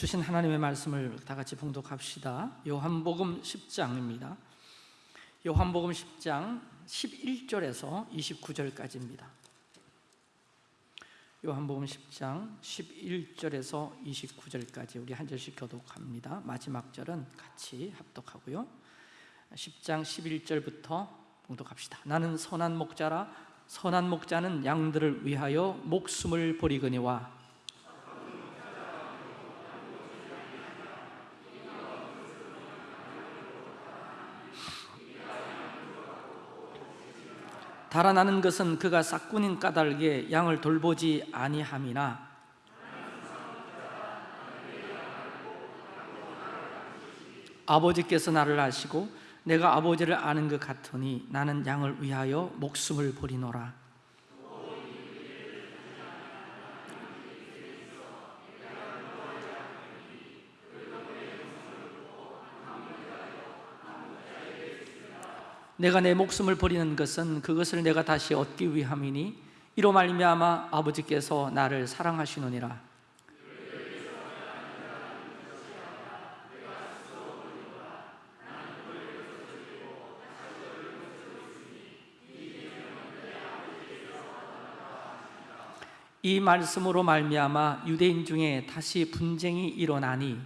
주신 하나님의 말씀을 다 같이 봉독합시다. 요한복음 10장입니다. 요한복음 10장 11절에서 29절까지입니다. 요한복음 10장 11절에서 29절까지 우리 한 절씩 교독합니다. 마지막 절은 같이 합독하고요. 10장 11절부터 봉독합시다. 나는 선한 목자라. 선한 목자는 양들을 위하여 목숨을 버리거니와 달아나는 것은 그가 싹군인 까닭에 양을 돌보지 아니함이나 아버지께서 나를 아시고 내가 아버지를 아는 것 같으니 나는 양을 위하여 목숨을 버리노라 내가 내 목숨을 버리는 것은 그것을 내가 다시 얻기 위함이니 이로 말미암아 아버지께서 나를 사랑하시느니라. 이 말씀으로 말미암아 유대인 중에 다시 분쟁이 일어나니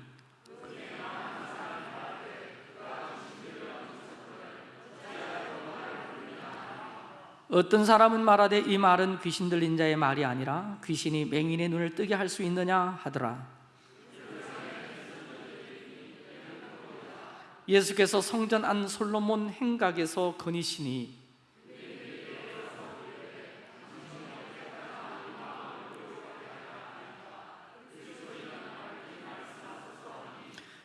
어떤 사람은 말하되 이 말은 귀신 들린 자의 말이 아니라 귀신이 맹인의 눈을 뜨게 할 수 있느냐 하더라. 예수께서 성전 안 솔로몬 행각에서 거니시니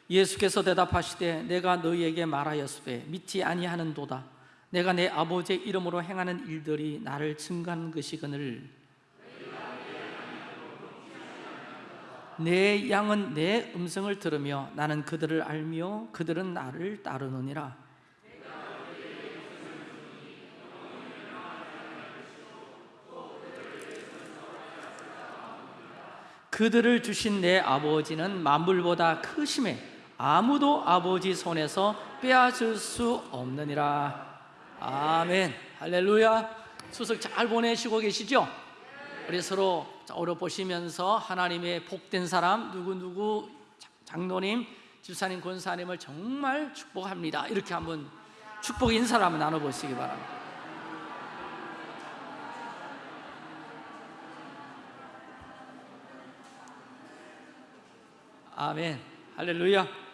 예수께서 대답하시되 내가 너희에게 말하였으되 믿지 아니하는도다 내가 내 아버지의 이름으로 행하는 일들이 나를 증거하는 것이거늘 내 양은 내 음성을 들으며 나는 그들을 알며 그들은 나를 따르느니라. 그들을 주신 내 아버지는 만물보다 크심에 아무도 아버지 손에서 빼앗을 수 없느니라 아멘. 할렐루야. 수석 잘 보내시고 계시죠? 우리 서로 오려 보시면서 하나님의 복된 사람 누구누구 장로님, 집사님, 권사님을 정말 축복합니다. 이렇게 한번 축복 인사를 한번 나눠보시기 바랍니다. 아멘. 할렐루야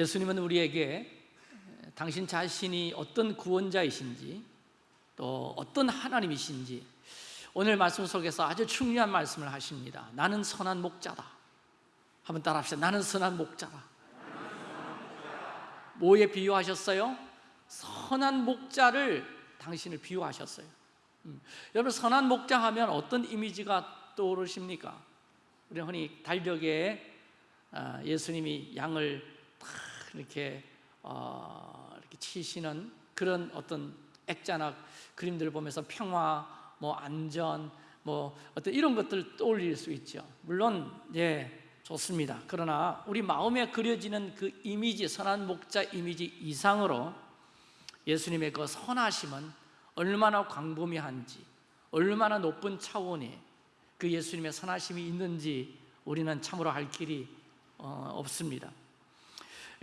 예수님은 우리에게 당신 자신이 어떤 구원자이신지 또 어떤 하나님이신지 오늘 말씀 속에서 아주 중요한 말씀을 하십니다 나는 선한 목자다 한번 따라합시다 나는 선한 목자다 뭐에 비유하셨어요? 선한 목자를 당신을 비유하셨어요 음. 여러분 선한 목자 하면 어떤 이미지가 떠오르십니까? 우리 흔히 달벽에 아, 예수님이 양을 이렇게 어, 이렇게 치시는 그런 어떤 액자나 그림들을 보면서 평화, 뭐 안전, 뭐 어떤 이런 것들 떠올릴 수 있죠. 물론 예 좋습니다. 그러나 우리 마음에 그려지는 그 이미지, 선한 목자 이미지 이상으로 예수님의 그 선하심은 얼마나 광범위한지, 얼마나 높은 차원의 그 예수님의 선하심이 있는지 우리는 참으로 할 길이 어, 없습니다.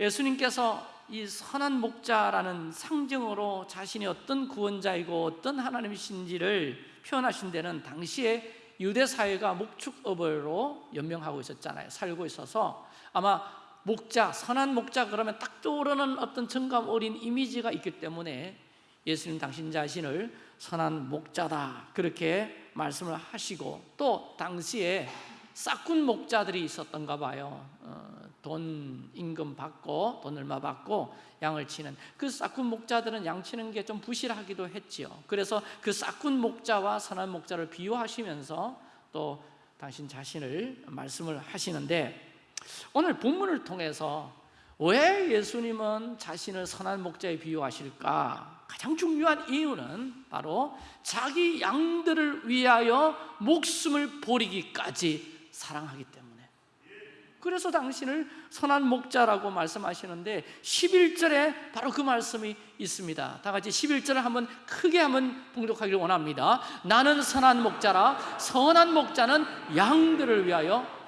예수님께서 이 선한 목자라는 상징으로 자신이 어떤 구원자이고 어떤 하나님이신지를 표현하신 데는 당시에 유대 사회가 목축업으로 연명하고 있었잖아요. 살고 있어서 아마 목자, 선한 목자 그러면 딱 떠오르는 어떤 정감 어린 이미지가 있기 때문에 예수님 당신 자신을 선한 목자다 그렇게 말씀을 하시고 또 당시에 싹군 목자들이 있었던가 봐요. 어, 돈 임금 받고 돈 얼마 받고 양을 치는 그 싹군 목자들은 양 치는 게 좀 부실하기도 했지요 그래서 그 싹군 목자와 선한 목자를 비유하시면서 또 당신 자신을 말씀을 하시는데 오늘 본문을 통해서 왜 예수님은 자신을 선한 목자에 비유하실까? 가장 중요한 이유는 바로 자기 양들을 위하여 목숨을 버리기까지 사랑하기 때문에 그래서 당신을 선한 목자라고 말씀하시는데 11절에 바로 그 말씀이 있습니다. 다 같이 11절을 한번 크게 한번 봉독하기를 원합니다. 나는 선한 목자라. 선한 목자는 양들을 위하여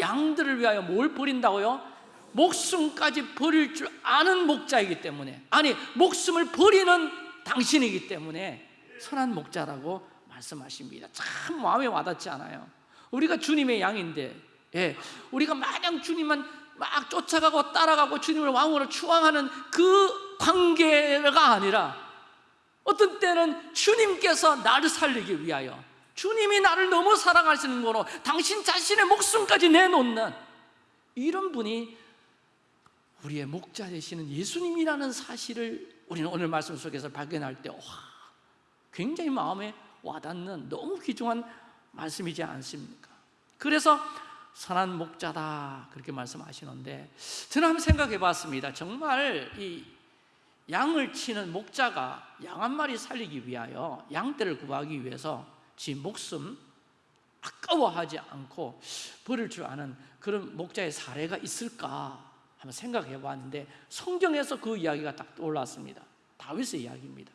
양들을 위하여 뭘 버린다고요? 목숨까지 버릴 줄 아는 목자이기 때문에. 아니 목숨을 버리는 당신이기 때문에 선한 목자라고 말씀하십니다. 참 마음에 와닿지 않아요. 우리가 주님의 양인데 예, 우리가 마냥 주님만 막 쫓아가고 따라가고 주님을 왕으로 추앙하는 그 관계가 아니라 어떤 때는 주님께서 나를 살리기 위하여 주님이 나를 너무 사랑하시는 거로 당신 자신의 목숨까지 내놓는 이런 분이 우리의 목자 되시는 예수님이라는 사실을 우리는 오늘 말씀 속에서 발견할 때 와, 굉장히 마음에 와닿는 너무 귀중한 말씀이지 않습니까? 그래서 선한 목자다. 그렇게 말씀하시는데 저는 한번 생각해 봤습니다. 정말 이 양을 치는 목자가 양 한 마리 살리기 위하여 양떼를 구하기 위해서 지 목숨 아까워하지 않고 버릴 줄 아는 그런 목자의 사례가 있을까 한번 생각해 봤는데 성경에서 그 이야기가 딱 떠올랐습니다. 다윗의 이야기입니다.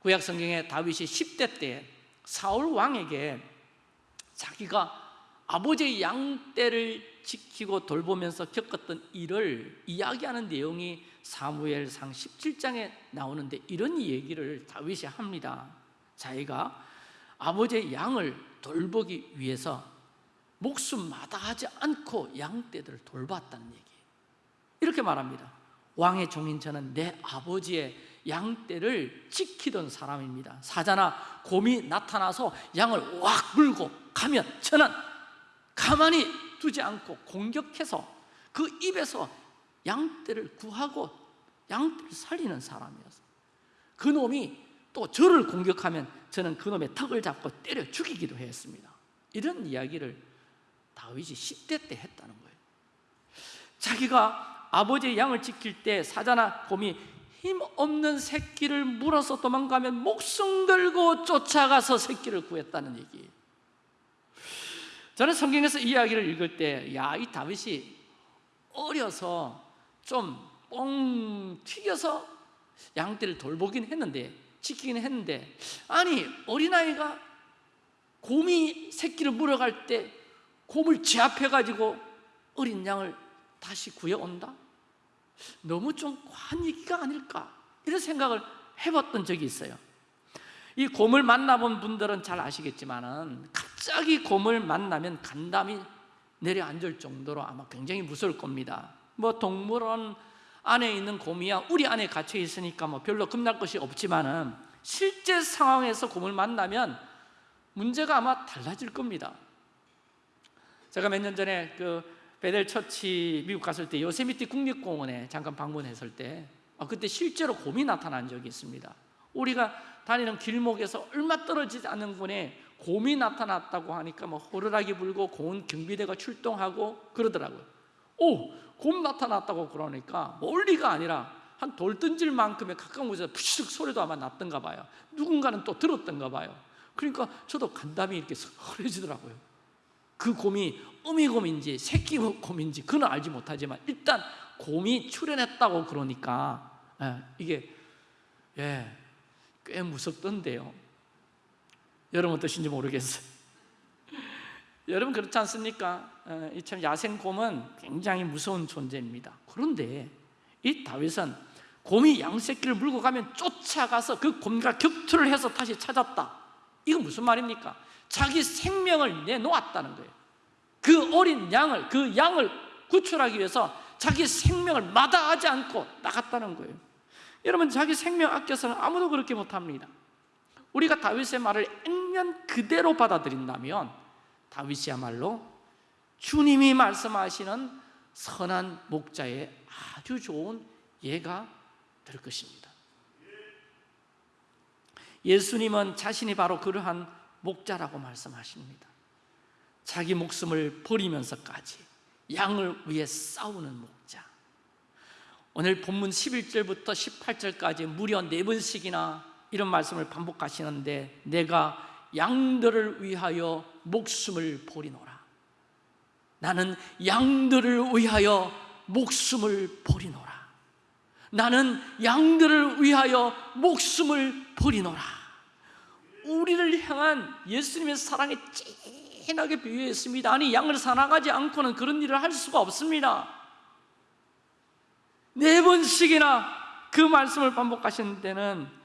구약 성경에 다윗이 10대 때 사울 왕에게 자기가 아버지의 양떼를 지키고 돌보면서 겪었던 일을 이야기하는 내용이 사무엘상 17장에 나오는데 이런 얘기를 다윗이 합니다. 자기가 아버지의 양을 돌보기 위해서 목숨 마다하지 않고 양떼들을 돌봤다는 얘기 이렇게 말합니다. 왕의 종인 저는 내 아버지의 양떼를 지키던 사람입니다. 사자나 곰이 나타나서 양을 확 물고 가면 저는 가만히 두지 않고 공격해서 그 입에서 양떼를 구하고 양떼를 살리는 사람이었어. 그 놈이 또 저를 공격하면 저는 그 놈의 턱을 잡고 때려 죽이기도 했습니다. 이런 이야기를 다윗이 10대 때 했다는 거예요. 자기가 아버지의 양을 지킬 때 사자나 곰이 힘없는 새끼를 물어서 도망가면 목숨 걸고 쫓아가서 새끼를 구했다는 얘기 저는 성경에서 이 이야기를 읽을 때, 야, 이 다윗이 어려서 좀 뻥 튀겨서 양떼를 돌보긴 했는데, 지키긴 했는데, 아니, 어린아이가 곰이 새끼를 물어갈 때 곰을 제압해가지고 어린 양을 다시 구해온다? 너무 좀 과한 얘기가 아닐까? 이런 생각을 해봤던 적이 있어요. 이 곰을 만나본 분들은 잘 아시겠지만은 갑자기 곰을 만나면 간담이 내려앉을 정도로 아마 굉장히 무서울 겁니다. 뭐 동물원 안에 있는 곰이야 우리 안에 갇혀 있으니까 뭐 별로 겁날 것이 없지만은 실제 상황에서 곰을 만나면 문제가 아마 달라질 겁니다. 제가 몇 년 전에 그 베델 처치 미국 갔을 때 요세미티 국립공원에 잠깐 방문했을 때 아, 그때 실제로 곰이 나타난 적이 있습니다. 우리가 다니는 길목에서 얼마 떨어지지 않는 곳에 곰이 나타났다고 하니까 뭐 호루라기 불고 고운 경비대가 출동하고 그러더라고요. 오! 곰 나타났다고 그러니까 멀리가 아니라 한 돌 던질 만큼의 가까운 곳에서 푸시득 소리도 아마 났던가 봐요. 누군가는 또 들었던가 봐요. 그러니까 저도 간담이 이렇게 설해지더라고요. 그 곰이 어미 곰인지 새끼 곰인지 그는 알지 못하지만 일단 곰이 출현했다고 그러니까 예, 이게 예, 꽤 무섭던데요 여러분 어떠신지 모르겠어요. 여러분 그렇지 않습니까? 어, 이참 야생곰은 굉장히 무서운 존재입니다. 그런데 이 다윗은 곰이 양새끼를 물고 가면 쫓아가서 그 곰과 격투를 해서 다시 찾았다. 이건 무슨 말입니까? 자기 생명을 내놓았다는 거예요. 그 어린 양을, 그 양을 구출하기 위해서 자기 생명을 마다하지 않고 나갔다는 거예요. 여러분 자기 생명 아껴서는 아무도 그렇게 못합니다 우리가 다윗의 말을 액면 그대로 받아들인다면 다윗이야말로 주님이 말씀하시는 선한 목자의 아주 좋은 예가 될 것입니다. 예수님은 자신이 바로 그러한 목자라고 말씀하십니다. 자기 목숨을 버리면서까지 양을 위해 싸우는 목자. 오늘 본문 11절부터 18절까지 무려 네 번씩이나 이런 말씀을 반복하시는데 내가 양들을 위하여 목숨을 버리노라. 나는 양들을 위하여 목숨을 버리노라. 나는 양들을 위하여 목숨을 버리노라. 우리를 향한 예수님의 사랑에 진하게 비유했습니다. 아니 양을 사랑하지 않고는 그런 일을 할 수가 없습니다. 네 번씩이나 그 말씀을 반복하시는 때는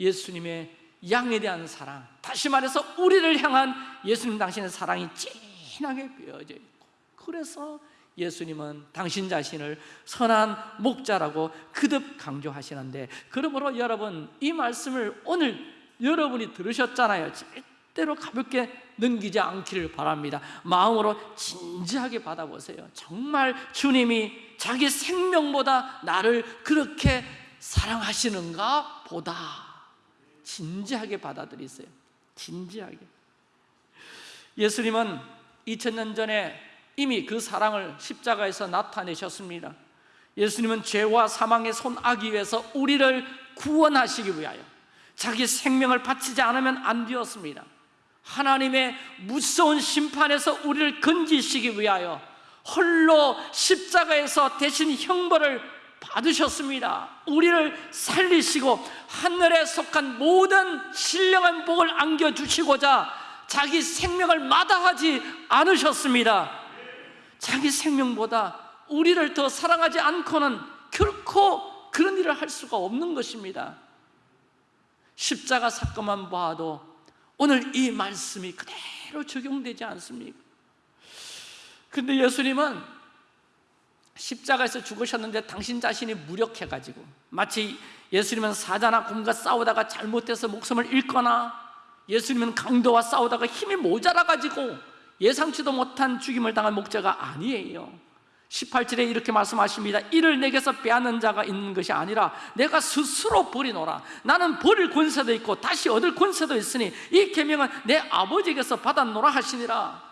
예수님의 양에 대한 사랑 다시 말해서 우리를 향한 예수님 당신의 사랑이 진하게 비어져 있고 그래서 예수님은 당신 자신을 선한 목자라고 그듭 강조하시는데 그러므로 여러분 이 말씀을 오늘 여러분이 들으셨잖아요. 절대로 가볍게 넘기지 않기를 바랍니다. 마음으로 진지하게 받아보세요. 정말 주님이 자기 생명보다 나를 그렇게 사랑하시는가 보다 진지하게 받아들이세요. 진지하게. 예수님은 2000년 전에 이미 그 사랑을 십자가에서 나타내셨습니다. 예수님은 죄와 사망의 손아기 위해서 우리를 구원하시기 위하여 자기 생명을 바치지 않으면 안 되었습니다. 하나님의 무서운 심판에서 우리를 건지시기 위하여 홀로 십자가에서 대신 형벌을 받으셨습니다. 우리를 살리시고 하늘에 속한 모든 신령한 복을 안겨주시고자 자기 생명을 마다하지 않으셨습니다. 자기 생명보다 우리를 더 사랑하지 않고는 결코 그런 일을 할 수가 없는 것입니다. 십자가 사건만 봐도 오늘 이 말씀이 그대로 적용되지 않습니까? 근데 예수님은 십자가에서 죽으셨는데 당신 자신이 무력해가지고 마치 예수님은 사자나 곰과 싸우다가 잘못해서 목숨을 잃거나 예수님은 강도와 싸우다가 힘이 모자라가지고 예상치도 못한 죽임을 당한 목자가 아니에요. 18절에 이렇게 말씀하십니다. 이를 내게서 빼앗는 자가 있는 것이 아니라 내가 스스로 버리노라. 나는 버릴 권세도 있고 다시 얻을 권세도 있으니 이 계명은 내 아버지에게서 받았노라 하시니라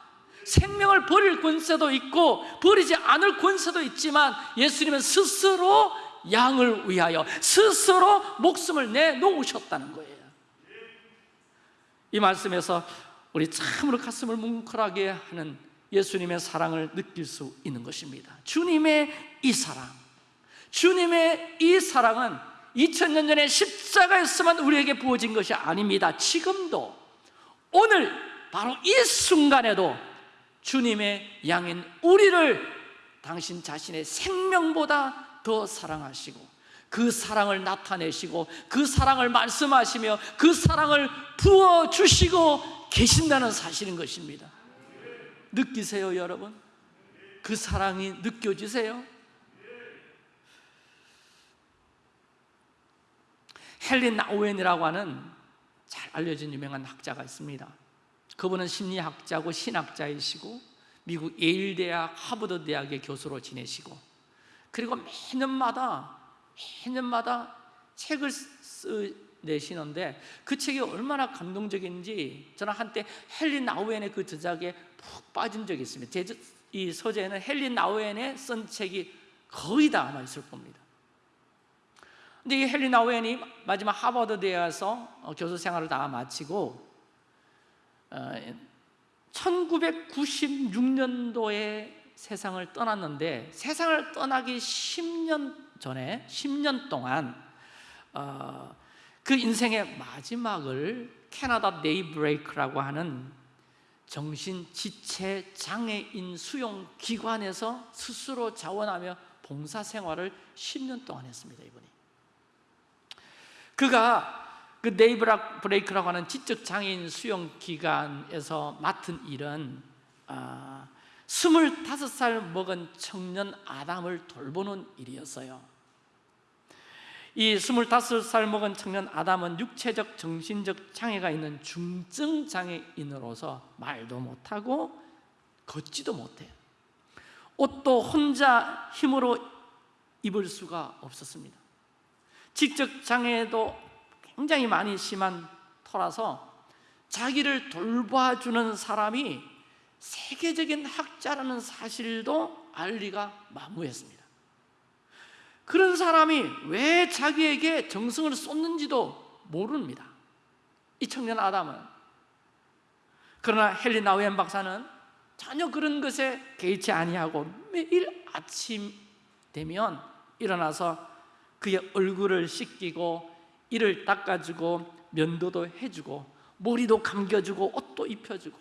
생명을 버릴 권세도 있고 버리지 않을 권세도 있지만 예수님은 스스로 양을 위하여 스스로 목숨을 내놓으셨다는 거예요. 이 말씀에서 우리 참으로 가슴을 뭉클하게 하는 예수님의 사랑을 느낄 수 있는 것입니다. 주님의 이 사랑. 주님의 이 사랑은 2000년 전에 십자가에서만 우리에게 부어진 것이 아닙니다. 지금도 오늘 바로 이 순간에도 주님의 양인 우리를 당신 자신의 생명보다 더 사랑하시고 그 사랑을 나타내시고 그 사랑을 말씀하시며 그 사랑을 부어주시고 계신다는 사실인 것입니다 느끼세요 여러분? 그 사랑이 느껴지세요? 헬린 나우엔이라고 하는 잘 알려진 유명한 학자가 있습니다 그분은 심리학자고 신학자이시고 미국 예일 대학, 하버드 대학의 교수로 지내시고 그리고 매년마다 매년마다 책을 내시는데 그 책이 얼마나 감동적인지 저는 한때 헬린 나우엔의 그 저작에 푹 빠진 적이 있습니다. 제, 이 서재에는 헬린 나우엔의 쓴 책이 거의 다 남아 있을 겁니다. 근데 이 헬린 나우엔이 마지막 하버드 대에서 교수 생활을 다 마치고 1996년도에 세상을 떠났는데 세상을 떠나기 10년 전에 10년 동안 어, 그 인생의 마지막을 캐나다 네이브레이크라고 하는 정신지체 장애인 수용 기관에서 스스로 자원하며 봉사 생활을 10년 동안 했습니다 이분이. 그가 그 네이브락 브레이크라고 하는 지적 장애인 수용 기관에서 맡은 일은 아, 25살 먹은 청년 아담을 돌보는 일이었어요. 이 25살 먹은 청년 아담은 육체적, 정신적 장애가 있는 중증 장애인으로서 말도 못하고 걷지도 못해요 옷도 혼자 힘으로 입을 수가 없었습니다. 지적 장애도 굉장히 많이 심한 터라서 자기를 돌봐주는 사람이 세계적인 학자라는 사실도 알리가 마무했습니다 그런 사람이 왜 자기에게 정성을 쏟는지도 모릅니다. 이 청년 아담은 그러나 헨리 나우엔 박사는 전혀 그런 것에 개의치 아니하고 매일 아침 되면 일어나서 그의 얼굴을 씻기고 이를 닦아주고 면도도 해주고 머리도 감겨주고 옷도 입혀주고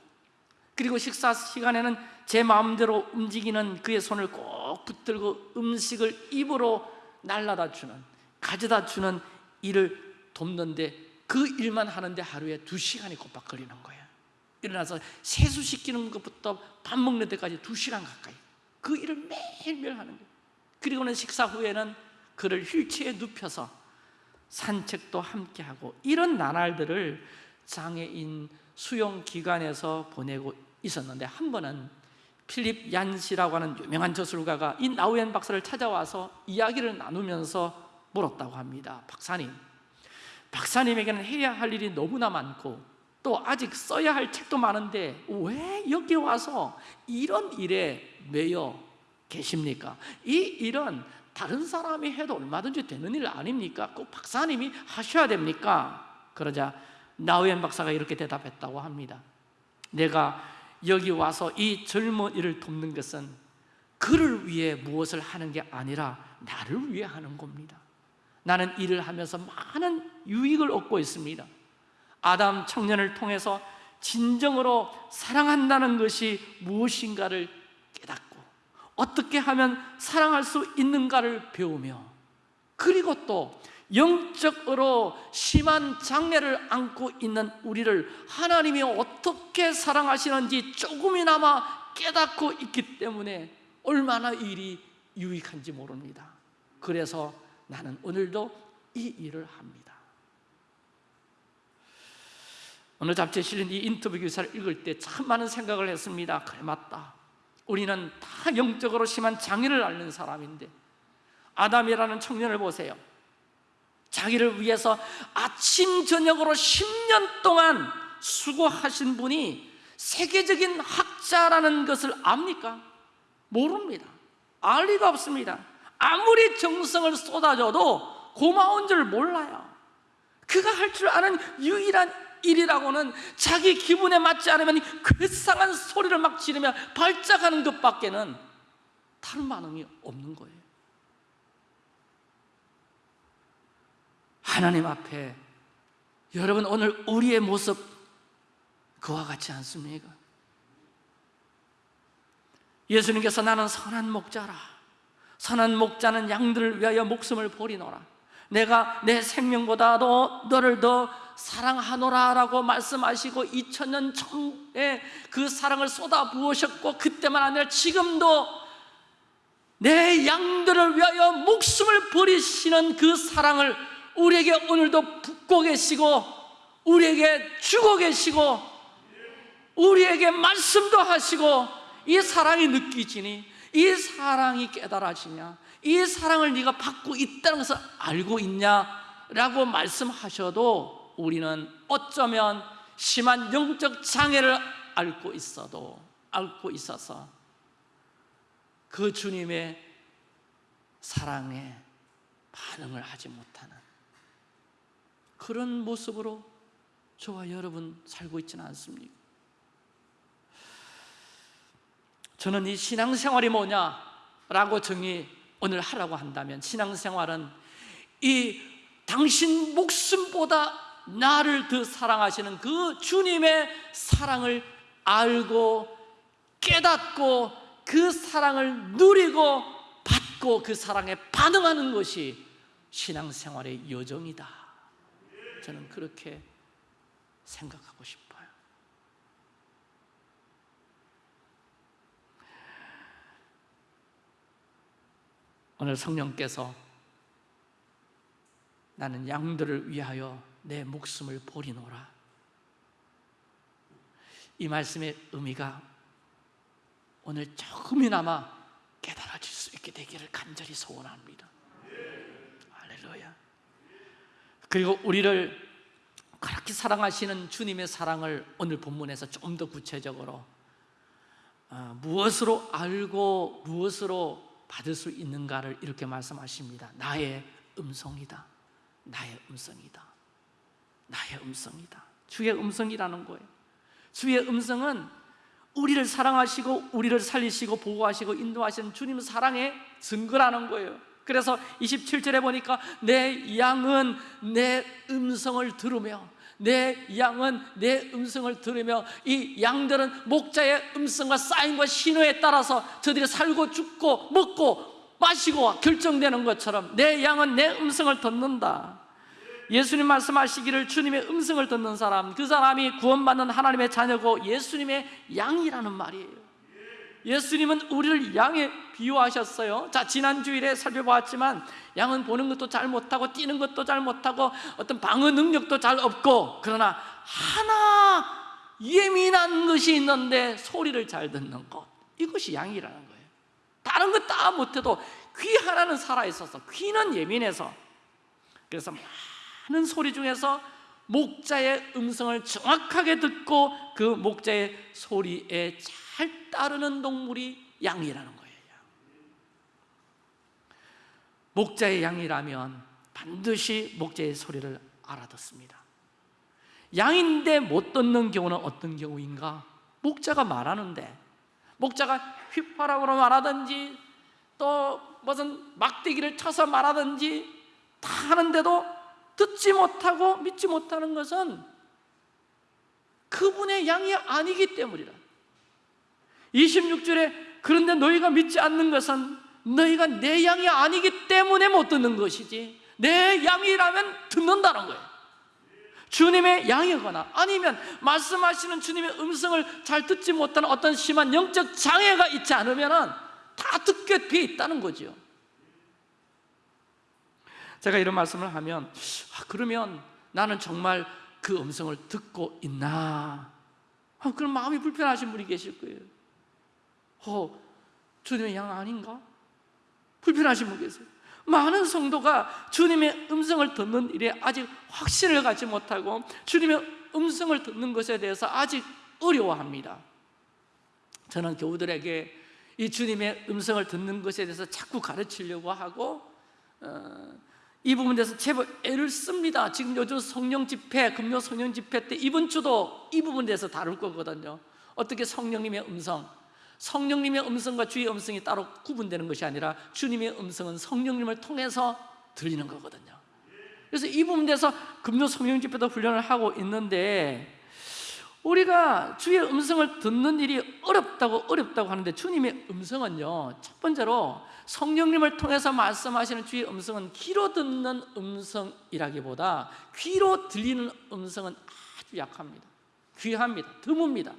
그리고 식사 시간에는 제 마음대로 움직이는 그의 손을 꼭 붙들고 음식을 입으로 날라다 주는 가져다 주는 일을 돕는데 그 일만 하는데 하루에 두 시간이 곧박 걸리는 거예요. 일어나서 세수시키는 것부터 밥 먹는 데까지 두 시간 가까이 그 일을 매일매일 하는 거예요. 그리고는 식사 후에는 그를 휠체어에 눕혀서 산책도 함께 하고 이런 나날들을 장애인 수용 기관에서 보내고 있었는데 한 번은 필립 얀시라고 하는 유명한 저술가가 이 나우엔 박사를 찾아와서 이야기를 나누면서 물었다고 합니다 박사님 박사님에게는 해야 할 일이 너무나 많고 또 아직 써야 할 책도 많은데 왜 여기 와서 이런 일에 매여 계십니까? 이 일은 다른 사람이 해도 얼마든지 되는 일 아닙니까? 꼭 박사님이 하셔야 됩니까? 그러자 나우엔 박사가 이렇게 대답했다고 합니다 내가 여기 와서 이 젊은이를 돕는 것은 그를 위해 무엇을 하는 게 아니라 나를 위해 하는 겁니다 나는 일을 하면서 많은 유익을 얻고 있습니다 아담 청년을 통해서 진정으로 사랑한다는 것이 무엇인가를 어떻게 하면 사랑할 수 있는가를 배우며 그리고 또 영적으로 심한 장애를 안고 있는 우리를 하나님이 어떻게 사랑하시는지 조금이나마 깨닫고 있기 때문에 얼마나 일이 유익한지 모릅니다. 그래서 나는 오늘도 이 일을 합니다. 어느 잡지에 실린 이 인터뷰 기사를 읽을 때 참 많은 생각을 했습니다. 그래 맞다 우리는 다 영적으로 심한 장애를 앓는 사람인데 아담이라는 청년을 보세요. 자기를 위해서 아침 저녁으로 10년 동안 수고하신 분이 세계적인 학자라는 것을 압니까? 모릅니다. 알 리가 없습니다. 아무리 정성을 쏟아줘도 고마운 줄 몰라요. 그가 할 줄 아는 유일한 일이라고는 자기 기분에 맞지 않으면 괴상한 소리를 막 지르며 발작하는 것밖에는 다른 반응이 없는 거예요. 하나님 앞에 여러분 오늘 우리의 모습 그와 같지 않습니까? 예수님께서 나는 선한 목자라. 선한 목자는 양들을 위하여 목숨을 버리노라. 내가 내 생명보다도 너를 더 사랑하노라 라고 말씀하시고 2000년 전에 그 사랑을 쏟아 부으셨고 그때만 아니라 지금도 내 양들을 위하여 목숨을 버리시는 그 사랑을 우리에게 오늘도 붓고 계시고 우리에게 주고 계시고 우리에게 말씀도 하시고 이 사랑이 느끼지니 이 사랑이 깨달아지냐? 이 사랑을 네가 받고 있다는 것을 알고 있냐 라고 말씀하셔도 우리는 어쩌면 심한 영적 장애를 앓고 있어도 앓고 있어서 그 주님의 사랑에 반응을 하지 못하는 그런 모습으로 저와 여러분 살고 있지는 않습니까? 저는 이 신앙생활이 뭐냐라고 정의 오늘 하라고 한다면 신앙생활은 이 당신 목숨보다 나를 더 사랑하시는 그 주님의 사랑을 알고 깨닫고 그 사랑을 누리고 받고 그 사랑에 반응하는 것이 신앙생활의 여정이다. 저는 그렇게 생각하고 싶어요. 오늘 성령께서 나는 양들을 위하여 내 목숨을 버리노라 이 말씀의 의미가 오늘 조금이나마 깨달아질 수 있게 되기를 간절히 소원합니다 할렐루야 그리고 우리를 그렇게 사랑하시는 주님의 사랑을 오늘 본문에서 좀 더 구체적으로 어, 무엇으로 알고 무엇으로 받을 수 있는가를 이렇게 말씀하십니다. 나의 음성이다. 나의 음성이다. 나의 음성이다. 주의 음성이라는 거예요. 주의 음성은 우리를 사랑하시고 우리를 살리시고 보호하시고 인도하시는 주님 사랑의 증거라는 거예요. 그래서 27절에 보니까 내 양은 내 음성을 들으며 내 양은 내 음성을 들으며 이 양들은 목자의 음성과 사인과 신호에 따라서 저들이 살고 죽고 먹고 마시고 결정되는 것처럼 내 양은 내 음성을 듣는다 예수님 말씀하시기를 주님의 음성을 듣는 사람 그 사람이 구원받는 하나님의 자녀고 예수님의 양이라는 말이에요. 예수님은 우리를 양에 비유하셨어요. 자 지난 주일에 살펴보았지만 양은 보는 것도 잘 못하고 뛰는 것도 잘 못하고 어떤 방어 능력도 잘 없고 그러나 하나 예민한 것이 있는데 소리를 잘 듣는 것. 이것이 양이라는 거예요. 다른 것 다 못해도 귀 하나는 살아있어서 귀는 예민해서 그래서 많은 소리 중에서 목자의 음성을 정확하게 듣고 그 목자의 소리에 잘 따르는 동물이 양이라는 거예요 목자의 양이라면 반드시 목자의 소리를 알아듣습니다 양인데 못 듣는 경우는 어떤 경우인가? 목자가 말하는데 목자가 휘파람으로 말하든지 또 무슨 막대기를 쳐서 말하든지 다 하는데도 듣지 못하고 믿지 못하는 것은 그분의 양이 아니기 때문이라. 26절에 그런데 너희가 믿지 않는 것은 너희가 내 양이 아니기 때문에 못 듣는 것이지 내 양이라면 듣는다는 거예요. 주님의 양이거나 아니면 말씀하시는 주님의 음성을 잘 듣지 못하는 어떤 심한 영적 장애가 있지 않으면 다 듣게 돼 있다는 거죠 제가 이런 말씀을 하면 아, 그러면 나는 정말 그 음성을 듣고 있나? 아, 그럼 마음이 불편하신 분이 계실 거예요. 어, 주님의 양 아닌가? 불편하신 분 계세요. 많은 성도가 주님의 음성을 듣는 일에 아직 확신을 갖지 못하고 주님의 음성을 듣는 것에 대해서 아직 어려워합니다. 저는 교우들에게 이 주님의 음성을 듣는 것에 대해서 자꾸 가르치려고 하고 어, 이 부분에 대해서 제법 애를 씁니다. 지금 요즘 성령 집회, 금요 성령 집회 때 이번 주도 이 부분에 대해서 다룰 거거든요. 어떻게 성령님의 음성? 성령님의 음성과 주의 음성이 따로 구분되는 것이 아니라 주님의 음성은 성령님을 통해서 들리는 거거든요. 그래서 이 부분에 대해서 금요 성령 집회도 훈련을 하고 있는데 우리가 주의 음성을 듣는 일이 어렵다고 어렵다고 하는데 주님의 음성은요 첫 번째로 성령님을 통해서 말씀하시는 주의 음성은 귀로 듣는 음성이라기보다 귀로 들리는 음성은 아주 약합니다. 귀합니다. 드뭅니다.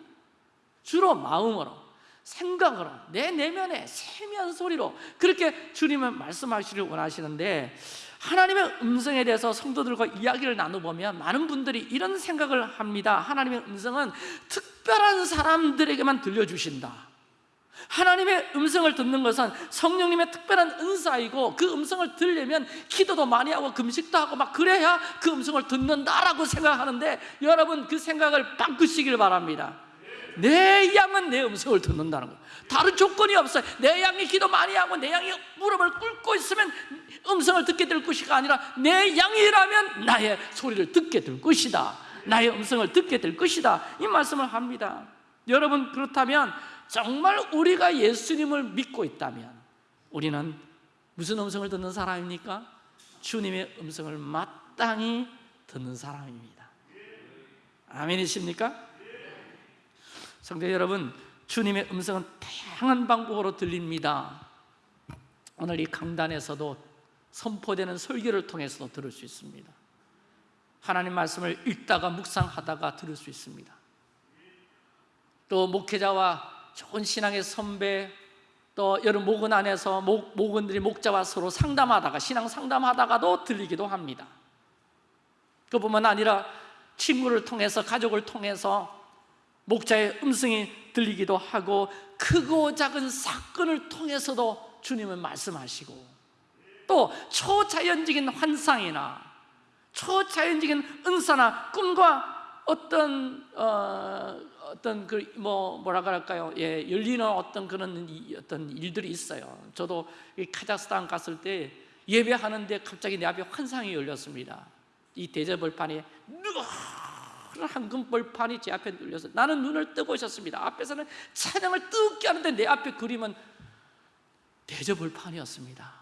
주로 마음으로 생각으로 내 내면의 세미한 소리로 그렇게 주님은 말씀하시길 원하시는데 하나님의 음성에 대해서 성도들과 이야기를 나눠보면 많은 분들이 이런 생각을 합니다. 하나님의 음성은 특별한 사람들에게만 들려주신다. 하나님의 음성을 듣는 것은 성령님의 특별한 은사이고 그 음성을 들려면 기도도 많이 하고 금식도 하고 막 그래야 그 음성을 듣는다라고 생각하는데 여러분 그 생각을 바꾸시길 바랍니다 내 양은 내 음성을 듣는다는 거예요. 다른 조건이 없어요. 내 양이 기도 많이 하고 내 양이 무릎을 꿇고 있으면 음성을 듣게 될 것이가 아니라 내 양이라면 나의 소리를 듣게 될 것이다. 나의 음성을 듣게 될 것이다. 이 말씀을 합니다. 여러분 그렇다면 정말 우리가 예수님을 믿고 있다면 우리는 무슨 음성을 듣는 사람입니까? 주님의 음성을 마땅히 듣는 사람입니다. 아멘이십니까? 성도 여러분 주님의 음성은 다양한 방법으로 들립니다. 오늘 이 강단에서도 선포되는 설교를 통해서도 들을 수 있습니다. 하나님 말씀을 읽다가 묵상하다가 들을 수 있습니다. 또 목회자와 좋은 신앙의 선배 또 여러 목원 안에서 목, 목원들이 목자와 서로 상담하다가 신앙 상담하다가도 들리기도 합니다. 그뿐만 아니라 친구를 통해서 가족을 통해서 목자의 음성이 들리기도 하고 크고 작은 사건을 통해서도 주님은 말씀하시고 또 초자연적인 환상이나 초자연적인 은사나 꿈과 어떤 어, 어떤 그 뭐 뭐라 그럴까요? 예, 열리는 어떤 그런 이- 어떤 일들이 있어요. 저도 이 카자흐스탄 갔을 때 예배하는데 갑자기 내 앞에 환상이 열렸습니다. 이 대저벌판에 누런 황금 벌판이 제 앞에 눌려서 나는 눈을 뜨고 있었습니다. 앞에서는 찬양을 뜨겁게 하는데 내 앞에 그림은 대저벌판이었습니다.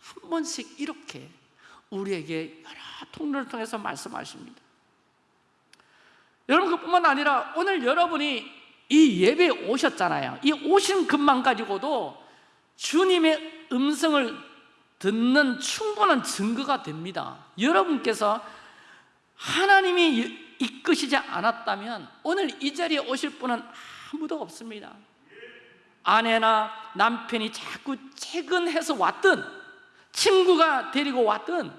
한 번씩 이렇게 우리에게 여러 통로를 통해서 말씀하십니다. 여러분 그뿐만 아니라 오늘 여러분이 이 예배에 오셨잖아요. 이 오신 것만 가지고도 주님의 음성을 듣는 충분한 증거가 됩니다. 여러분께서 하나님이 이끄시지 않았다면 오늘 이 자리에 오실 분은 아무도 없습니다. 아내나 남편이 자꾸 퇴근해서 왔든 친구가 데리고 왔든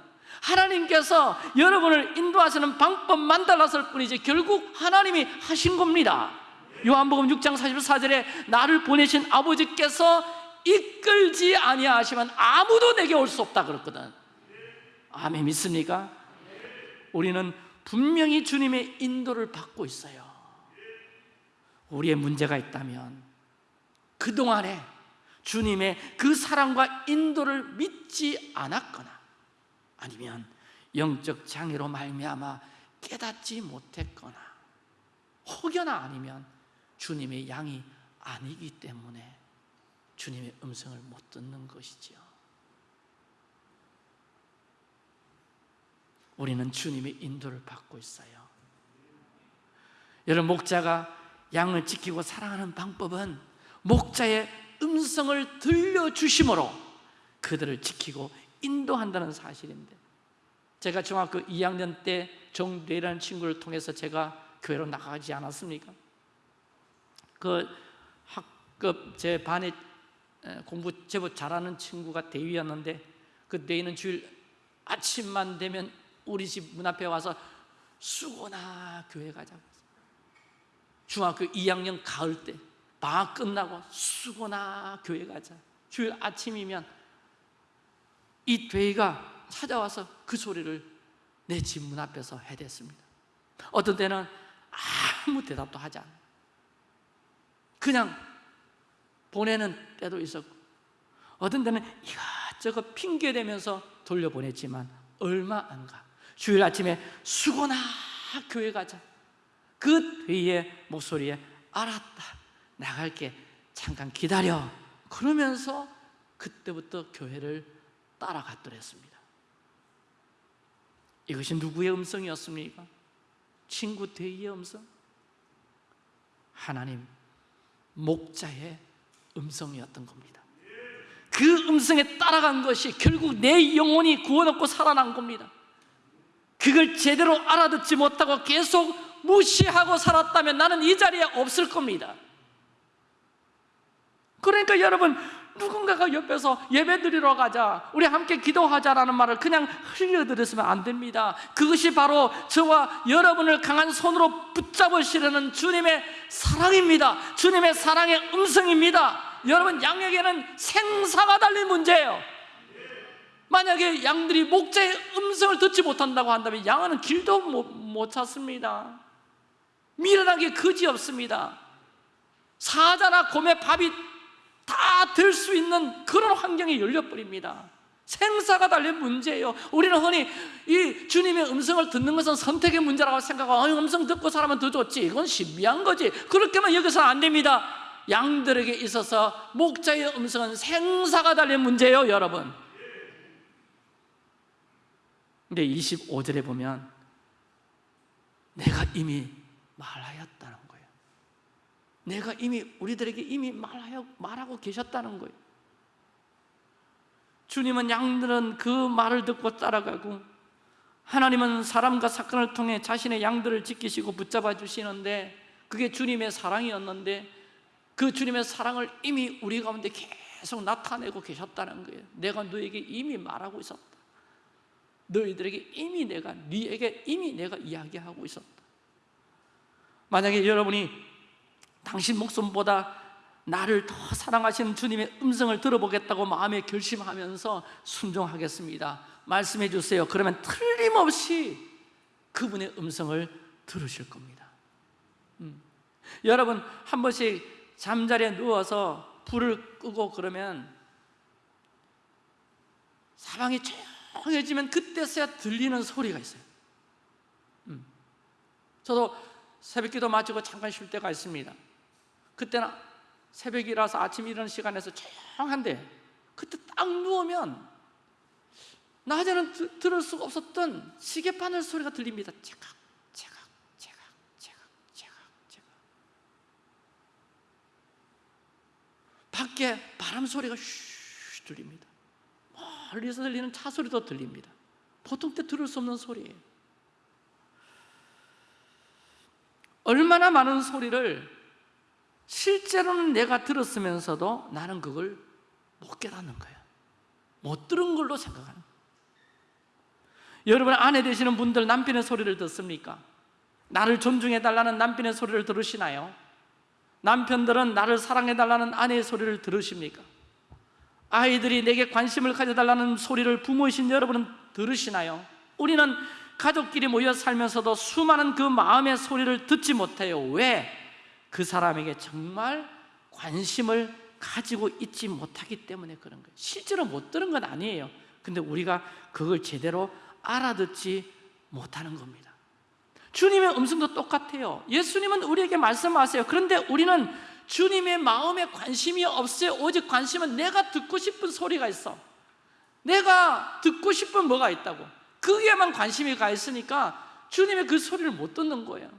하나님께서 여러분을 인도하시는 방법만 달랐을 뿐이지 결국 하나님이 하신 겁니다 요한복음 6장 44절에 나를 보내신 아버지께서 이끌지 아니하시면 아무도 내게 올 수 없다 그랬거든 아멘 믿습니까? 우리는 분명히 주님의 인도를 받고 있어요 우리의 문제가 있다면 그동안에 주님의 그 사랑과 인도를 믿지 않았거나 아니면 영적 장애로 말미암아 깨닫지 못했거나 혹여나 아니면 주님의 양이 아니기 때문에 주님의 음성을 못 듣는 것이지요. 우리는 주님의 인도를 받고 있어요. 여러분 목자가 양을 지키고 사랑하는 방법은 목자의 음성을 들려주심으로 그들을 지키고 인도한다는 사실인데 제가 중학교 2학년 때 정대라는 친구를 통해서 제가 교회로 나가지 않았습니까? 그 학급 제 반에 에, 공부 제법 잘하는 친구가 대위였는데 그 대위는 주일 아침만 되면 우리 집 문 앞에 와서 수고나 교회 가자고 중학교 2학년 가을 때 방학 끝나고 수고나 교회 가자. 주일 아침이면 이 돼지가 찾아와서 그 소리를 내 집 문 앞에서 해댔습니다. 어떤 때는 아무 대답도 하지 않아요 그냥 보내는 때도 있었고 어떤 때는 이것저것 핑계대면서 돌려보냈지만 얼마 안 가 주일 아침에 수고나 교회 가자. 그 뒤에 목소리에 알았다 나갈게 잠깐 기다려. 그러면서 그때부터 교회를 따라갔더랬습니다. 이것이 누구의 음성이었습니까? 친구 대의의 음성? 하나님 목자의 음성이었던 겁니다. 그 음성에 따라간 것이 결국 내 영혼이 구원 얻고 살아난 겁니다 그걸 제대로 알아듣지 못하고 계속 무시하고 살았다면 나는 이 자리에 없을 겁니다. 그러니까 여러분 누군가가 옆에서 예배 드리러 가자 우리 함께 기도하자라는 말을 그냥 흘려들으시면 안 됩니다. 그것이 바로 저와 여러분을 강한 손으로 붙잡으시려는 주님의 사랑입니다. 주님의 사랑의 음성입니다. 여러분 양에게는 생사가 달린 문제예요 만약에 양들이 목자의 음성을 듣지 못한다고 한다면 양은 길도 못, 못 찾습니다. 미련하게 거지 없습니다. 사자나 곰의 밥이 다될수 있는 그런 환경이 열려버립니다. 생사가 달린 문제예요. 우리는 흔히 이 주님의 음성을 듣는 것은 선택의 문제라고 생각하고 어, 음성 듣고 살면 더 좋지. 이건 신비한 거지. 그렇게만 여기서는 안 됩니다. 양들에게 있어서 목자의 음성은 생사가 달린 문제예요 여러분 근데 25절에 보면 내가 이미 말하였다는 거예요. 내가 이미 우리들에게 이미 말하여, 말하고 계셨다는 거예요. 주님은 양들은 그 말을 듣고 따라가고 하나님은 사람과 사건을 통해 자신의 양들을 지키시고 붙잡아 주시는데 그게 주님의 사랑이었는데 그 주님의 사랑을 이미 우리 가운데 계속 나타내고 계셨다는 거예요. 내가 너에게 이미 말하고 있었다 너희들에게 이미 내가 네에게 이미 내가 이야기하고 있었다. 만약에 여러분이 당신 목숨보다 나를 더 사랑하시는 주님의 음성을 들어보겠다고 마음에 결심하면서 순종하겠습니다. 말씀해 주세요. 그러면 틀림없이 그분의 음성을 들으실 겁니다. 음. 여러분 한 번씩 잠자리에 누워서 불을 끄고 그러면 사방이 조용해지면 그때서야 들리는 소리가 있어요. 음. 저도 새벽기도 마치고 잠깐 쉴 때가 있습니다. 그때는 새벽이라서 아침 이런 시간에서 조용한데 그때 딱 누우면 낮에는 드- 들을 수가 없었던 시계바늘 소리가 들립니다. 제각 제각 제각 제각 제각 제각. 밖에 바람 소리가 슈 들립니다 멀리서 들리는 차 소리도 들립니다 보통 때 들을 수 없는 소리예요 얼마나 많은 소리를 실제로는 내가 들었으면서도 나는 그걸 못 깨닫는 거예요 못 들은 걸로 생각하는 여러분 아내 되시는 분들 남편의 소리를 듣습니까? 나를 존중해 달라는 남편의 소리를 들으시나요? 남편들은 나를 사랑해 달라는 아내의 소리를 들으십니까? 아이들이 내게 관심을 가져달라는 소리를 부모이신 여러분은 들으시나요? 우리는 가족끼리 모여 살면서도 수많은 그 마음의 소리를 듣지 못해요. 왜? 그 사람에게 정말 관심을 가지고 있지 못하기 때문에 그런 거예요. 실제로 못 들은 건 아니에요. 근데 우리가 그걸 제대로 알아듣지 못하는 겁니다. 주님의 음성도 똑같아요. 예수님은 우리에게 말씀하세요. 그런데 우리는 주님의 마음에 관심이 없어요 오직 관심은 내가 듣고 싶은 소리가 있어. 내가 듣고 싶은 뭐가 있다고. 거기에만 관심이 가 있으니까 주님의 그 소리를 못 듣는 거예요.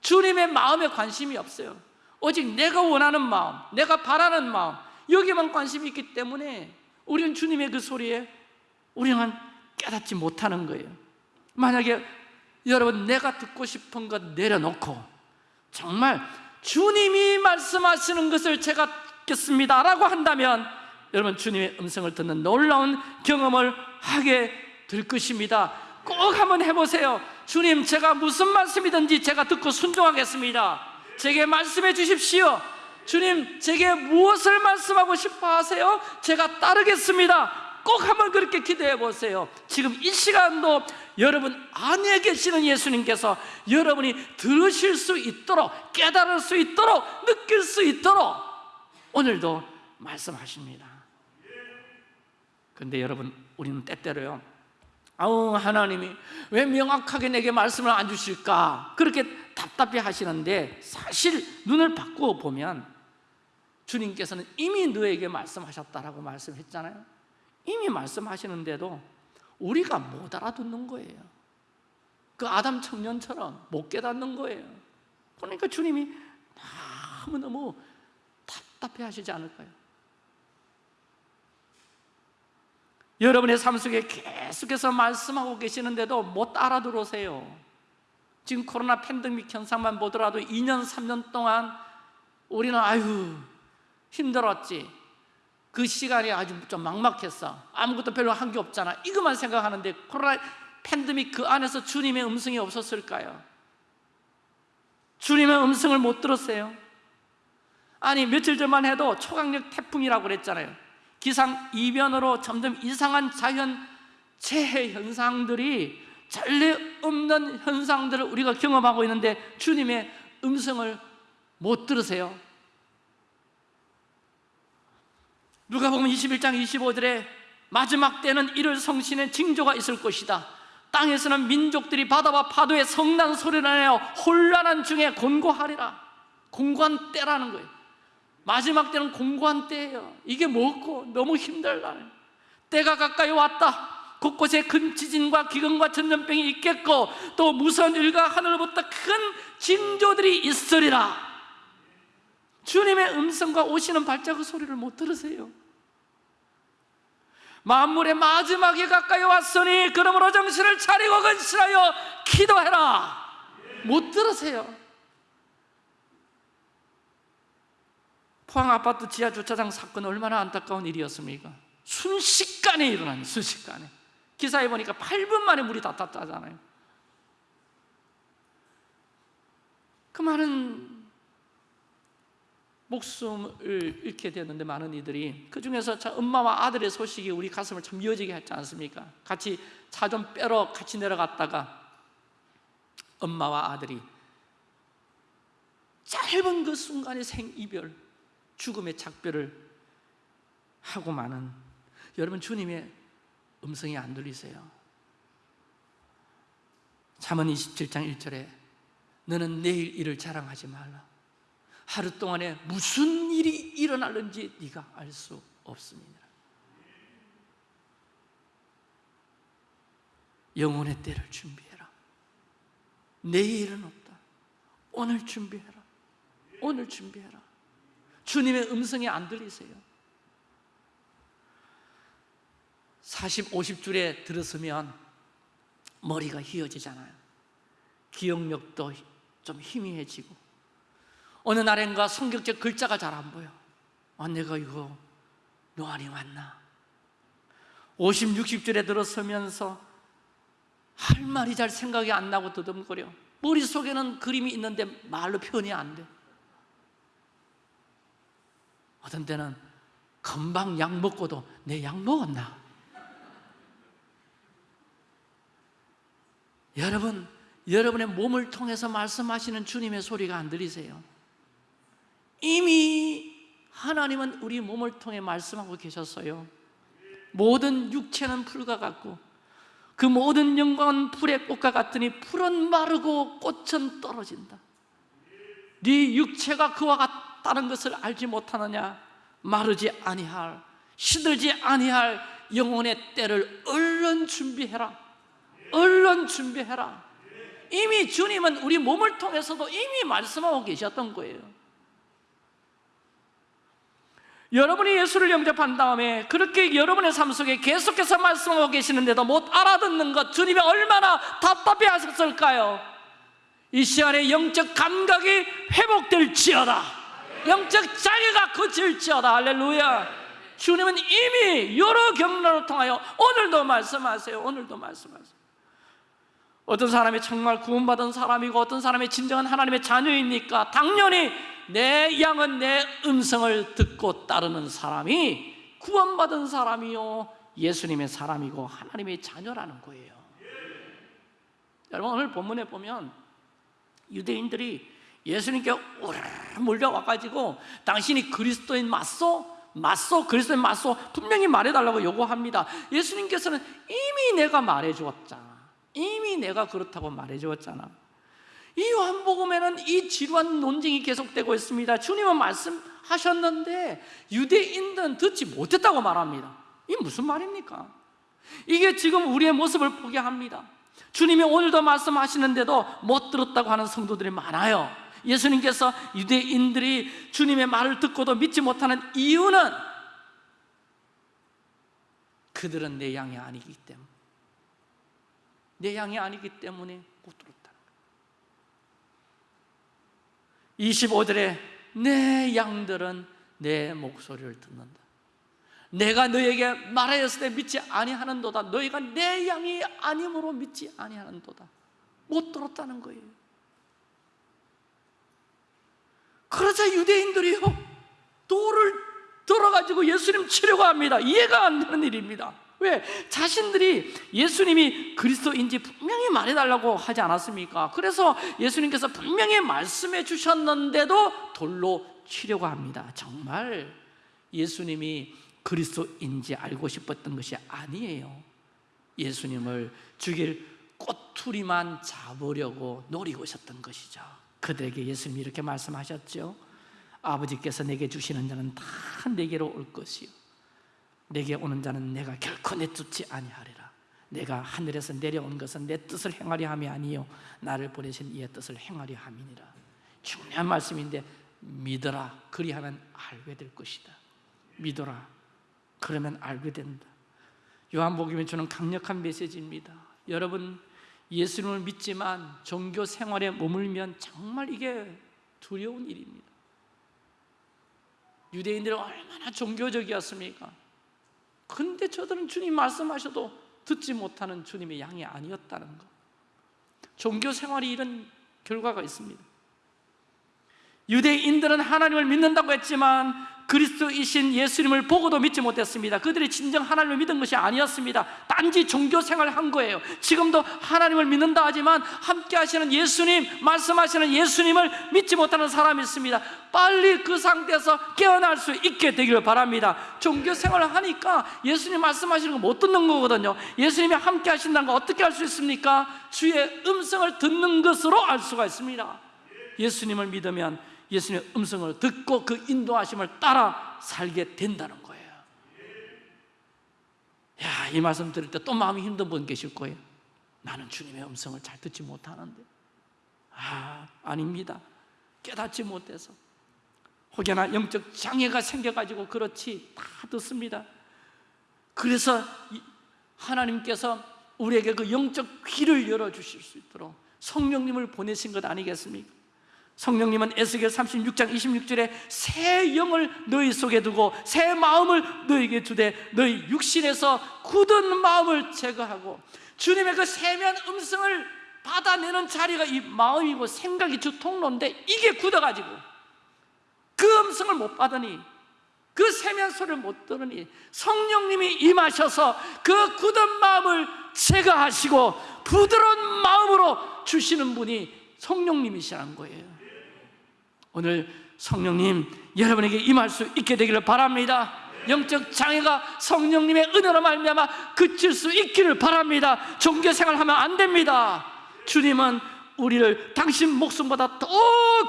주님의 마음에 관심이 없어요. 오직 내가 원하는 마음, 내가 바라는 마음 여기에만 관심이 있기 때문에 우리는 주님의 그 소리에 우리는 깨닫지 못하는 거예요. 만약에 여러분 내가 듣고 싶은 것 내려놓고 정말 주님이 말씀하시는 것을 제가 듣겠습니다 라고 한다면 여러분 주님의 음성을 듣는 놀라운 경험을 하게 될 것입니다. 꼭 한번 해보세요. 주님 제가 무슨 말씀이든지 제가 듣고 순종하겠습니다. 제게 말씀해 주십시오. 주님 제게 무엇을 말씀하고 싶어 하세요? 제가 따르겠습니다 꼭 한번 그렇게 기도해 보세요. 지금 이 시간도 여러분 안에 계시는 예수님께서 여러분이 들으실 수 있도록 깨달을 수 있도록 느낄 수 있도록 오늘도 말씀하십니다. 근데 여러분 우리는 때때로요. 아우 하나님이 왜 명확하게 내게 말씀을 안 주실까? 그렇게 답답해 하시는데 사실 눈을 바꾸어 보면 주님께서는 이미 너에게 말씀하셨다라고 말씀했잖아요 이미 말씀하시는데도 우리가 못 알아듣는 거예요. 그 아담 청년처럼 못 깨닫는 거예요. 그러니까 주님이 너무너무 답답해 하시지 않을까요? 여러분의 삶 속에 계속해서 말씀하고 계시는데도 못 알아들으세요. 지금 코로나 팬데믹 현상만 보더라도 2년, 3년 동안 우리는 아유 힘들었지 그 시간이 아주 좀 막막했어. 아무것도 별로 한 게 없잖아. 이것만 생각하는데 코로나 팬데믹 그 안에서 주님의 음성이 없었을까요? 주님의 음성을 못 들었어요. 아니 며칠 전만 해도 초강력 태풍이라고 그랬잖아요. 기상 이변으로 점점 이상한 자연 재해 현상들이 전례 없는 현상들을 우리가 경험하고 있는데 주님의 음성을 못 들으세요 누가 보면 21장 25절에 마지막 때는 이를 성신의 징조가 있을 것이다. 땅에서는 민족들이 바다와 파도의 성난 소리를 내어 혼란한 중에 곤고하리라. 공고한 때라는 거예요. 마지막 때는 공고한 때예요. 이게 뭐고? 너무 힘들다 때가 가까이 왔다. 곳곳에 큰 지진과 기근과 전염병이 있겠고 또 무서운 일과 하늘로부터 큰 징조들이 있으리라. 주님의 음성과 오시는 발자국 소리를 못 들으세요 만물의 마지막이 가까이 왔으니 그러므로 정신을 차리고 근신하여 기도해라. 못 들으세요. 포항 아파트 지하 주차장 사건 얼마나 안타까운 일이었습니까? 순식간에 일어난 순식간에. 기사에 보니까 8분 만에 물이 다 탔다잖아요. 그 많은 목숨을 잃게 되었는데 많은 이들이 그 중에서 엄마와 아들의 소식이 우리 가슴을 참 미어지게 했지 않습니까? 같이 차 좀 빼러 같이 내려갔다가 엄마와 아들이 짧은 그 순간의 생이별, 죽음의 작별을 하고 마는 여러분 주님의 음성이 안 들리세요? 잠언 27장 1절에 너는 내일 일을 자랑하지 말라 하루 동안에 무슨 일이 일어날는지 네가 알 수 없습니다. 영혼의 때를 준비해라. 내일은 없다. 오늘 준비해라. 오늘 준비해라. 주님의 음성이 안 들리세요. 40, 50줄에 들었으면 머리가 휘어지잖아요. 기억력도 좀 희미해지고 어느 날엔가 성격적 글자가 잘 안 보여 아 내가 이거 노안이 왔나 50, 60줄에 들어서면서 할 말이 잘 생각이 안 나고 더듬거려 머릿속에는 그림이 있는데 말로 표현이 안돼 어떤 때는 금방 약 먹고도 내 약 먹었나? 여러분, 여러분의 몸을 통해서 말씀하시는 주님의 소리가 안 들리세요? 이미 하나님은 우리 몸을 통해 말씀하고 계셨어요. 모든 육체는 풀과 같고 그 모든 영광은 풀의 꽃과 같으니 풀은 마르고 꽃은 떨어진다. 네 육체가 그와 같다는 것을 알지 못하느냐? 마르지 아니할 시들지 아니할 영혼의 때를 얼른 준비해라. 얼른 준비해라. 이미 주님은 우리 몸을 통해서도 이미 말씀하고 계셨던 거예요. 여러분이 예수를 영접한 다음에 그렇게 여러분의 삶 속에 계속해서 말씀하고 계시는데도 못 알아듣는 것 주님이 얼마나 답답해 하셨을까요? 이 시간에 영적 감각이 회복될지어다. 영적 자기가 그칠지어다. 할렐루야. 주님은 이미 여러 경로를 통하여 오늘도 말씀하세요. 오늘도 말씀하세요 어떤 사람이 정말 구원받은 사람이고 어떤 사람이 진정한 하나님의 자녀입니까? 당연히 내 양은 내 음성을 듣고 따르는 사람이 구원받은 사람이요 예수님의 사람이고 하나님의 자녀라는 거예요 여러분 오늘 본문에 보면 유대인들이 예수님께 몰려와가지고 당신이 그리스도인 맞소? 맞소? 그리스도인 맞소? 분명히 말해달라고 요구합니다 예수님께서는 이미 내가 말해주었잖아 이미 내가 그렇다고 말해주었잖아. 이 요한복음에는 이 지루한 논쟁이 계속되고 있습니다. 주님은 말씀하셨는데 유대인들은 듣지 못했다고 말합니다. 이게 무슨 말입니까? 이게 지금 우리의 모습을 보게 합니다. 주님이 오늘도 말씀하시는데도 못 들었다고 하는 성도들이 많아요. 예수님께서 유대인들이 주님의 말을 듣고도 믿지 못하는 이유는 그들은 내 양이 아니기 때문에 내 양이 아니기 때문에 못 들었다는 거예요. 25절에 내 양들은 내 목소리를 듣는다. 내가 너에게 말하였을 때 믿지 아니하는도다. 너희가 내 양이 아님으로 믿지 아니하는도다. 못 들었다는 거예요. 그러자 유대인들이요 돌을 들어가지고 예수님 치려고 합니다. 이해가 안 되는 일입니다 왜? 자신들이 예수님이 그리스도인지 분명히 말해달라고 하지 않았습니까? 그래서 예수님께서 분명히 말씀해 주셨는데도 돌로 치려고 합니다 정말 예수님이 그리스도인지 알고 싶었던 것이 아니에요 예수님을 죽일 꼬투리만 잡으려고 노리고 있었던 것이죠 그들에게 예수님이 이렇게 말씀하셨죠 아버지께서 내게 주시는 자는 다 내게로 올 것이요 내게 오는 자는 내가 결코 내쫓지 아니하리라. 내가 하늘에서 내려온 것은 내 뜻을 행하려 함이 아니요 나를 보내신 이의 뜻을 행하려 함이니라. 중요한 말씀인데 믿어라. 그리하면 알게 될 것이다. 믿어라. 그러면 알게 된다. 요한복음이 주는 강력한 메시지입니다. 여러분 예수님을 믿지만 종교 생활에 머물면 정말 이게 두려운 일입니다. 유대인들은 얼마나 종교적이었습니까? 근데 저들은 주님 말씀하셔도 듣지 못하는 주님의 양이 아니었다는 것 종교 생활이 이런 결과가 있습니다. 유대인들은 하나님을 믿는다고 했지만 그리스도이신 예수님을 보고도 믿지 못했습니다. 그들이 진정 하나님을 믿은 것이 아니었습니다. 단지 종교 생활을 한 거예요. 지금도 하나님을 믿는다 하지만 함께 하시는 예수님, 말씀하시는 예수님을 믿지 못하는 사람이 있습니다. 빨리 그 상태에서 깨어날 수 있게 되기를 바랍니다. 종교 생활을 하니까 예수님 말씀하시는 거 못 듣는 거거든요. 예수님이 함께 하신다는 거 어떻게 할수 있습니까? 주의 음성을 듣는 것으로 알 수가 있습니다. 예수님을 믿으면 예수님의 음성을 듣고 그 인도하심을 따라 살게 된다는 거예요. 야, 이 말씀 들을 때 또 마음이 힘든 분 계실 거예요. 나는 주님의 음성을 잘 듣지 못하는데. 아, 아닙니다. 깨닫지 못해서. 혹여나 영적 장애가 생겨가지고 그렇지 다 듣습니다. 그래서 하나님께서 우리에게 그 영적 귀를 열어주실 수 있도록 성령님을 보내신 것 아니겠습니까? 성령님은 에스겔 36장 26절에 새 영을 너희 속에 두고 새 마음을 너희에게 주되 너희 육신에서 굳은 마음을 제거하고 주님의 그 세면 음성을 받아내는 자리가 이 마음이고 생각이 주 통로인데 이게 굳어가지고 그 음성을 못 받으니 그 세면 소리를 못 들으니 성령님이 임하셔서 그 굳은 마음을 제거하시고 부드러운 마음으로 주시는 분이 성령님이시라는 거예요 오늘 성령님 여러분에게 임할 수 있게 되기를 바랍니다. 영적 장애가 성령님의 은혜로 말미암아 그칠 수 있기를 바랍니다. 종교 생활 하면 안 됩니다. 주님은 우리를 당신 목숨보다 더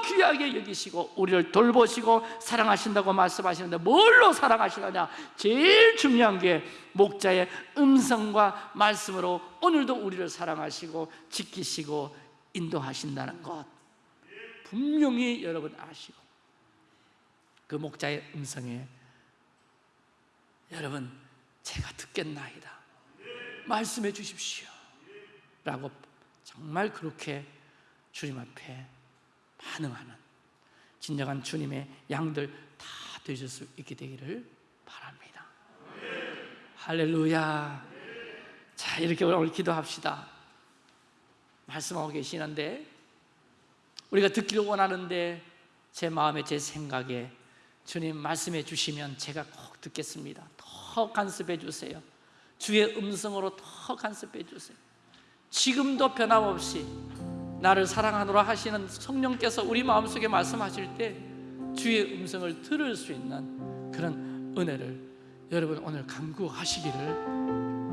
귀하게 여기시고 우리를 돌보시고 사랑하신다고 말씀하시는데 뭘로 사랑하시느냐? 제일 중요한 게 목자의 음성과 말씀으로 오늘도 우리를 사랑하시고 지키시고 인도하신다는 것 분명히 여러분 아시고 그 목자의 음성에 여러분 제가 듣겠나이다. 말씀해 주십시오. 라고 정말 그렇게 주님 앞에 반응하는 진정한 주님의 양들 다 되실 수 있게 되기를 바랍니다. 할렐루야. 자 이렇게 오늘 기도합시다. 말씀하고 계시는데 우리가 듣기를 원하는데 제 마음에 제 생각에 주님 말씀해 주시면 제가 꼭 듣겠습니다. 더 간섭해 주세요. 주의 음성으로 더 간섭해 주세요. 지금도 변함없이 나를 사랑하노라 하시는 성령께서 우리 마음속에 말씀하실 때 주의 음성을 들을 수 있는 그런 은혜를 여러분 오늘 간구하시기를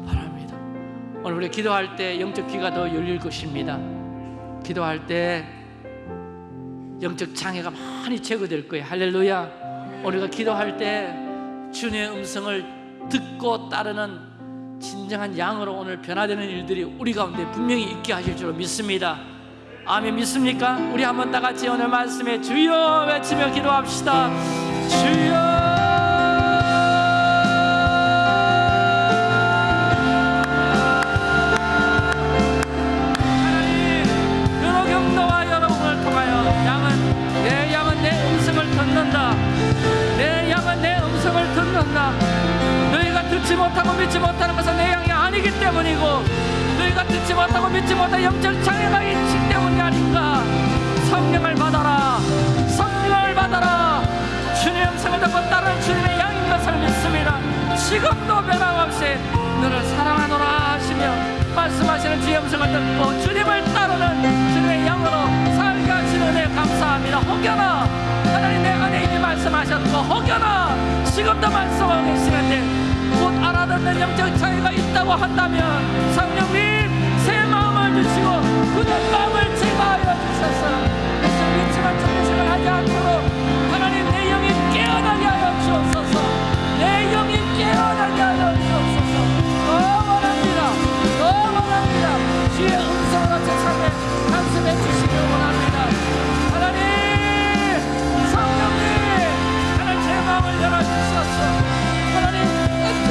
바랍니다. 오늘 우리 기도할 때 영적 귀가 더 열릴 것입니다. 기도할 때 영적 장애가 많이 제거될 거예요. 할렐루야. 우리가 기도할 때 주님의 음성을 듣고 따르는 진정한 양으로 오늘 변화되는 일들이 우리 가운데 분명히 있게 하실 줄 믿습니다. 아멘. 믿습니까? 우리 한번 다 같이 오늘 말씀에 주여 외치며 기도합시다. 주여 못하고 믿지 못하는 것은 내 양이 아니기 때문이고 너희가 듣지 못하고 믿지 못한 영적 장애가 있기 때문이 아닌가. 성령을 받아라. 성령을 받아라. 주님의 음성을 듣고 따르는 주님의 양인 것을 믿습니다. 지금도 변함없이 너를 사랑하노라 하시며 말씀하시는 주의 음성을 듣고 주님을 따르는 주님의 양으로 살게 하시는 은혜 감사합니다. 혹여나 하나님 내 안에 이미 말씀하셨고 혹여나 지금도 말씀하고 계시는데 곧 알아듣는 영적 차이가 있다고 한다면 성령님 새 마음을 주시고 그의 마음을 제거하여 주셔서. 믿지만 정리생을 하지 않도록 하나님 내 영이 깨어나게 하여 주옵소서. 내 영이 깨어나게 하여 주옵소서. 더 원합니다. 더 원합니다. 주의 음성으로 제 삶에 간섭해 주시길 원합니다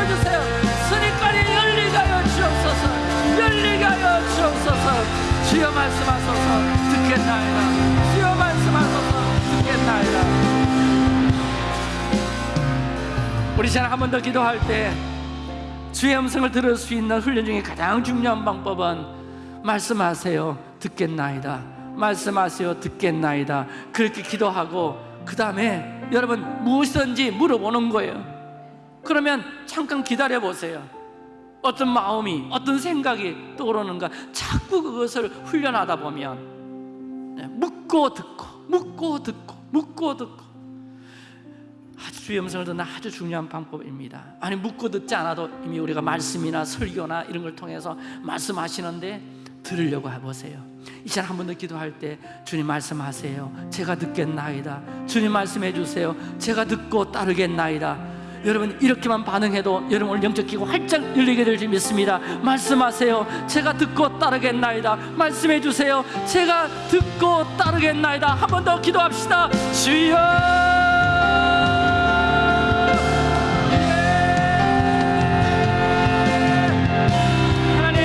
마음을 바꿔주세요. 스니까지 열리게 하여 주옵소서. 열리게 하여 주옵소서. 주여 말씀하소서. 듣겠나이다. 주여 말씀하소서. 듣겠나이다. 우리 잘한번 더 기도할 때 주의 음성을 들을 수 있는 훈련 중에 가장 중요한 방법은 말씀하세요. 듣겠나이다. 말씀하세요. 듣겠나이다. 그렇게 기도하고 그 다음에 여러분 무엇이든지 물어보는 거예요 그러면 잠깐 기다려 보세요. 어떤 마음이 어떤 생각이 떠오르는가. 자꾸 그것을 훈련하다 보면 네, 묻고 듣고 묻고 듣고 묻고 듣고. 주의 음성을 듣는 아주 중요한 방법입니다. 아니 묻고 듣지 않아도 이미 우리가 말씀이나 설교나 이런 걸 통해서 말씀하시는데 들으려고 해보세요. 이제 한 번 더 기도할 때 주님 말씀하세요. 제가 듣겠나이다. 주님 말씀해 주세요. 제가 듣고 따르겠나이다 여러분 이렇게만 반응해도 여러분 오늘 영적 기고 활짝 열리게 될 줄 믿습니다. 말씀하세요. 제가 듣고 따르겠나이다. 말씀해 주세요. 제가 듣고 따르겠나이다. 한 번 더 기도합시다. 주여! 하나님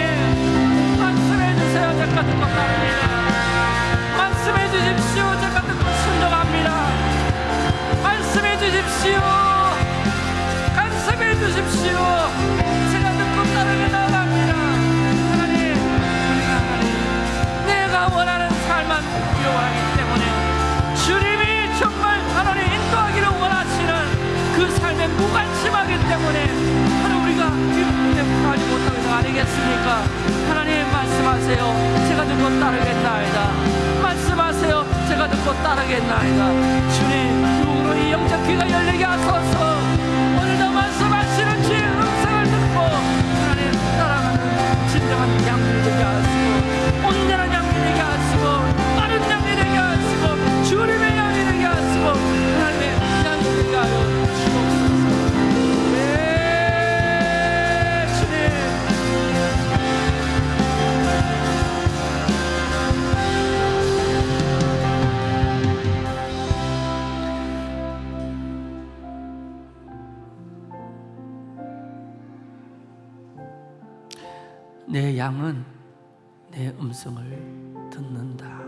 무관심하기 때문에 양은 내 음성을 듣는다.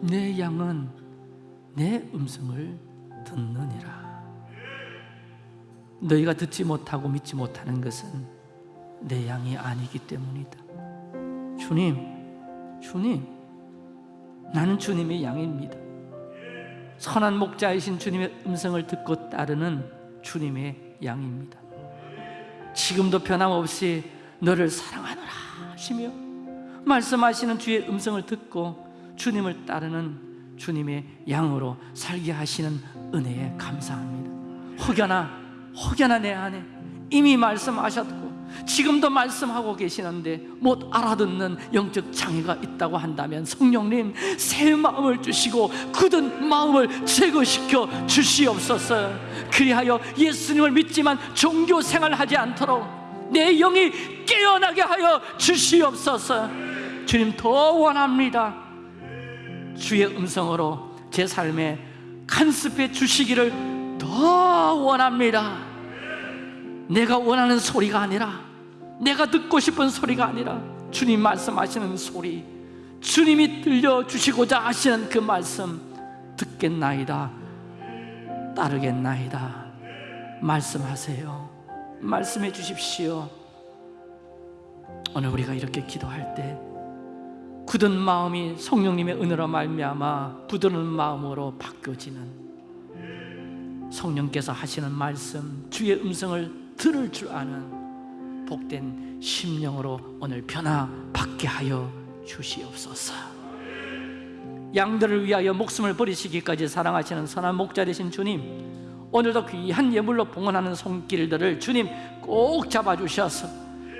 내 양은 내 음성을 듣느니라. 너희가 듣지 못하고 믿지 못하는 것은 내 양이 아니기 때문이다. 주님, 주님, 나는 주님의 양입니다. 선한 목자이신 주님의 음성을 듣고 따르는 주님의 양입니다. 지금도 변함없이 너를 사랑하노라 하시며 말씀하시는 주의 음성을 듣고 주님을 따르는 주님의 양으로 살게 하시는 은혜에 감사합니다. 혹여나 혹여나 내 안에 이미 말씀하셨고 지금도 말씀하고 계시는데 못 알아듣는 영적 장애가 있다고 한다면 성령님 새 마음을 주시고 굳은 마음을 제거시켜 주시옵소서. 그리하여 예수님을 믿지만 종교 생활하지 않도록 내 영이 깨어나게 하여 주시옵소서. 주님 더 원합니다. 주의 음성으로 제 삶에 간섭해 주시기를 더 원합니다 내가 원하는 소리가 아니라 내가 듣고 싶은 소리가 아니라 주님 말씀하시는 소리 주님이 들려주시고자 하시는 그 말씀 듣겠나이다 따르겠나이다. 말씀하세요. 말씀해 주십시오. 오늘 우리가 이렇게 기도할 때 굳은 마음이 성령님의 은혜로 말미암아 부드러운 마음으로 바뀌어지는 성령께서 하시는 말씀 주의 음성을 들을 줄 아는 복된 심령으로 오늘 변화받게 하여 주시옵소서. 양들을 위하여 목숨을 버리시기까지 사랑하시는 선한 목자 되신 주님 오늘도 귀한 예물로 봉헌하는 손길들을 주님 꼭 잡아주셔서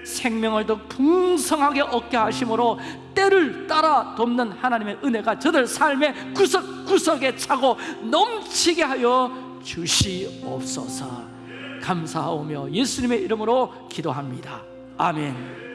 생명을 더 풍성하게 얻게 하심으로 때를 따라 돕는 하나님의 은혜가 저들 삶의 구석구석에 차고 넘치게 하여 주시옵소서 감사하오며 예수님의 이름으로 기도합니다. 아멘